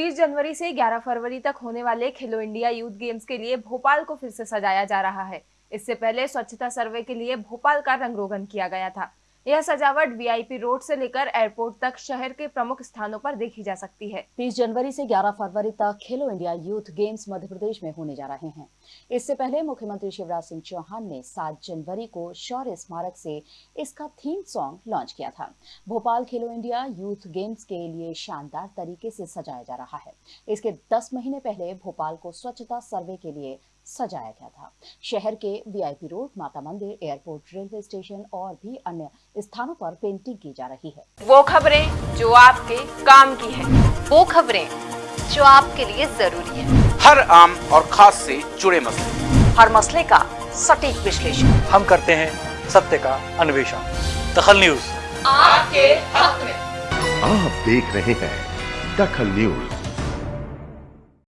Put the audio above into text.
30 जनवरी से 11 फरवरी तक होने वाले खेलो इंडिया यूथ गेम्स के लिए भोपाल को फिर से सजाया जा रहा है। इससे पहले स्वच्छता सर्वे के लिए भोपाल का रंग रोगन किया गया था। यह सजावट वीआईपी रोड से लेकर एयरपोर्ट तक शहर के प्रमुख स्थानों पर देखी जा सकती है। 30 जनवरी से 11 फरवरी तक Khelo India Youth Games Madhya Pradesh में होने जा रहे हैं। इससे पहले मुख्यमंत्री शिवराज सिंह चौहान ने 7 जनवरी को शौर्य स्मारक से इसका थीम सॉन्ग लॉन्च किया था। भोपाल खेलो इंडिया यूथ गेम्स के लिए शानदार तरीके से सजाया जा रहा है। इसके 10 महीने पहले भोपाल को स्वच्छता सर्वे के लिए सजाया गया था। शहर के वीआईपी रोड माता मंदिर एयरपोर्ट रेलवे स्टेशन और भी अन्य स्थानों पर पेंटिंग की जा रही है। वो खबरें जो आपके काम की है। वो खबरें जो आपके लिए ज़रूरी है। हर आम और खास से जुड़े मसले। हर मसले का सटीक विश्लेषण। हम करते हैं सत्य का अन्वेषण। दखल न्यूज़। आपके हक में। आप देख रहे हैं दखल न्यूज़।